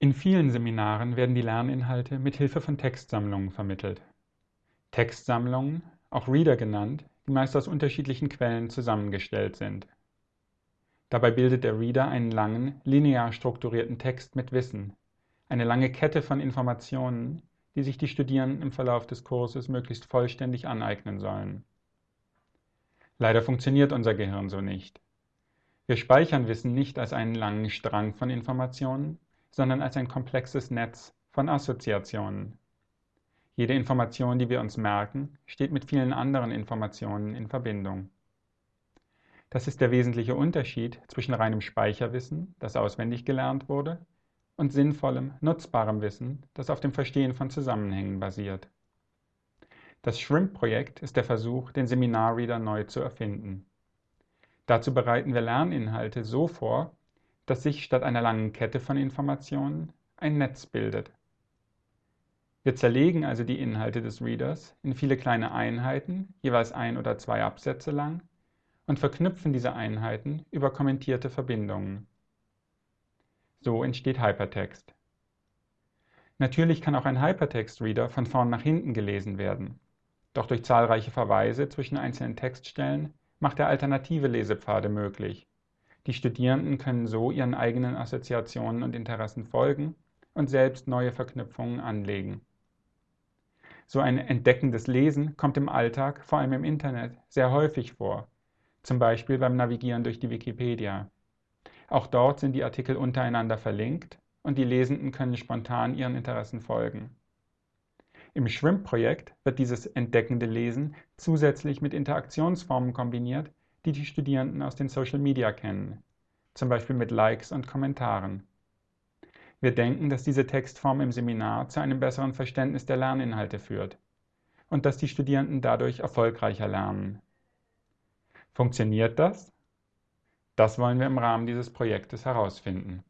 In vielen Seminaren werden die Lerninhalte mit Hilfe von Textsammlungen vermittelt. Textsammlungen, auch Reader genannt, die meist aus unterschiedlichen Quellen zusammengestellt sind. Dabei bildet der Reader einen langen, linear strukturierten Text mit Wissen, eine lange Kette von Informationen, die sich die Studierenden im Verlauf des Kurses möglichst vollständig aneignen sollen. Leider funktioniert unser Gehirn so nicht. Wir speichern Wissen nicht als einen langen Strang von Informationen, sondern als ein komplexes Netz von Assoziationen. Jede Information, die wir uns merken, steht mit vielen anderen Informationen in Verbindung. Das ist der wesentliche Unterschied zwischen reinem Speicherwissen, das auswendig gelernt wurde, und sinnvollem, nutzbarem Wissen, das auf dem Verstehen von Zusammenhängen basiert. Das Shrimp-Projekt ist der Versuch, den Seminarreader neu zu erfinden. Dazu bereiten wir Lerninhalte so vor, dass sich statt einer langen Kette von Informationen ein Netz bildet. Wir zerlegen also die Inhalte des Readers in viele kleine Einheiten, jeweils ein oder zwei Absätze lang, und verknüpfen diese Einheiten über kommentierte Verbindungen. So entsteht Hypertext. Natürlich kann auch ein Hypertext-Reader von vorn nach hinten gelesen werden, doch durch zahlreiche Verweise zwischen einzelnen Textstellen macht er alternative Lesepfade möglich, die Studierenden können so ihren eigenen Assoziationen und Interessen folgen und selbst neue Verknüpfungen anlegen. So ein entdeckendes Lesen kommt im Alltag, vor allem im Internet, sehr häufig vor, zum Beispiel beim Navigieren durch die Wikipedia. Auch dort sind die Artikel untereinander verlinkt und die Lesenden können spontan ihren Interessen folgen. Im Schwimmprojekt wird dieses entdeckende Lesen zusätzlich mit Interaktionsformen kombiniert, die die Studierenden aus den Social Media kennen, zum Beispiel mit Likes und Kommentaren. Wir denken, dass diese Textform im Seminar zu einem besseren Verständnis der Lerninhalte führt und dass die Studierenden dadurch erfolgreicher lernen. Funktioniert das? Das wollen wir im Rahmen dieses Projektes herausfinden.